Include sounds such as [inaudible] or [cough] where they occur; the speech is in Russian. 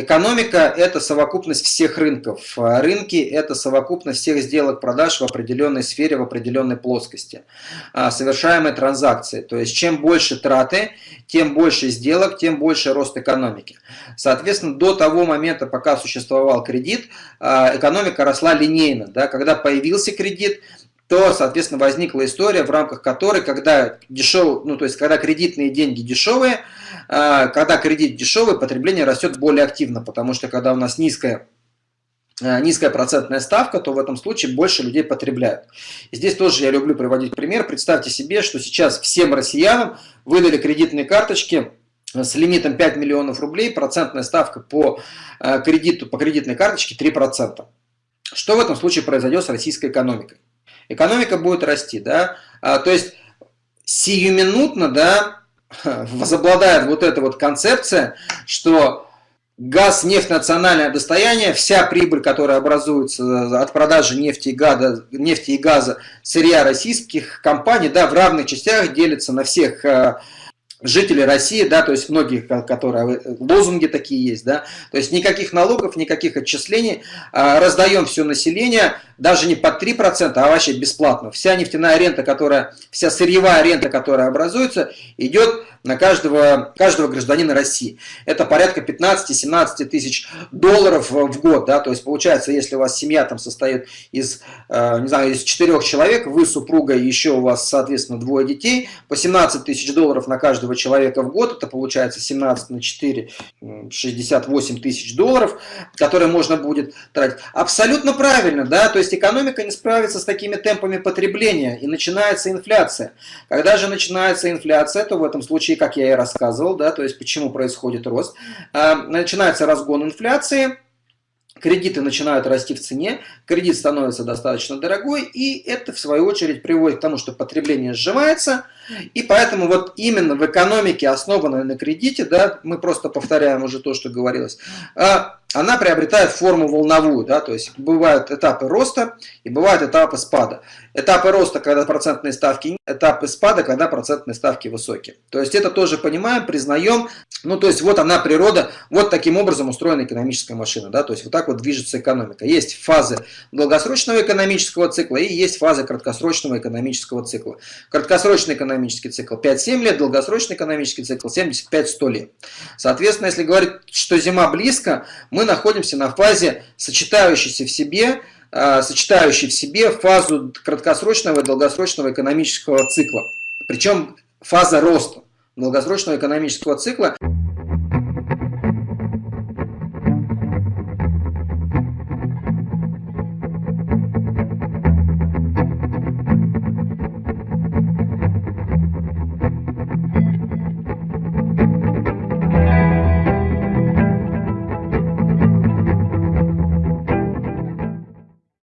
Экономика – это совокупность всех рынков. Рынки – это совокупность всех сделок продаж в определенной сфере, в определенной плоскости. А, совершаемые транзакции. То есть, чем больше траты, тем больше сделок, тем больше рост экономики. Соответственно, до того момента, пока существовал кредит, а, экономика росла линейно. Да? Когда появился кредит, то, соответственно, возникла история, в рамках которой, когда дешев, ну, то есть, когда кредитные деньги дешевые, а, когда кредит дешевый, потребление растет более активно, потому что когда у нас низкая а, низкая процентная ставка, то в этом случае больше людей потребляют. И здесь тоже я люблю приводить пример. Представьте себе, что сейчас всем россиянам выдали кредитные карточки с лимитом 5 миллионов рублей, процентная ставка по а, кредиту, по кредитной карточке 3%. Что в этом случае произойдет с российской экономикой? Экономика будет расти, да, а, то есть сиюминутно, да, [laughs] возобладает вот эта вот концепция, что газ, нефть, национальное достояние, вся прибыль, которая образуется от продажи нефти и газа, нефти и газа сырья российских компаний, да, в равных частях делится на всех а, жители России, да, то есть многие, которые лозунги такие есть, да, то есть никаких налогов, никаких отчислений, а, раздаем все население, даже не под 3%, а вообще бесплатно. Вся нефтяная рента, которая, вся сырьевая рента, которая образуется, идет на каждого, каждого гражданина России. Это порядка 15-17 тысяч долларов в год. Да? То есть получается, если у вас семья там состоит из, э, не знаю, из 4 человек, вы супруга и еще у вас, соответственно, двое детей, по 17 тысяч долларов на каждого человека в год, это получается 17 на 4, 68 тысяч долларов, которые можно будет тратить. Абсолютно правильно, да, то есть экономика не справится с такими темпами потребления, и начинается инфляция. Когда же начинается инфляция, то в этом случае случае, как я и рассказывал, да, то есть почему происходит рост, а, начинается разгон инфляции, кредиты начинают расти в цене, кредит становится достаточно дорогой, и это в свою очередь приводит к тому, что потребление сжимается, и поэтому вот именно в экономике, основанной на кредите, да, мы просто повторяем уже то, что говорилось, а, она приобретает форму волновую, да, то есть бывают этапы роста и бывают этапы спада. Этапы роста, когда процентные ставки, этапы спада, когда процентные ставки высокие. То есть это тоже понимаем, признаем, ну то есть вот она природа, вот таким образом устроена экономическая машина, да, то есть вот так вот движется экономика. Есть фазы долгосрочного экономического цикла и есть фазы краткосрочного экономического цикла. Краткосрочный экономический цикл 5-7 лет, долгосрочный экономический цикл 75-100 лет. Соответственно, если говорить, что зима близко, мы находимся на фазе, сочетающейся в себе, э, сочетающей в себе фазу краткосрочного и долгосрочного экономического цикла. Причем фаза роста долгосрочного экономического цикла –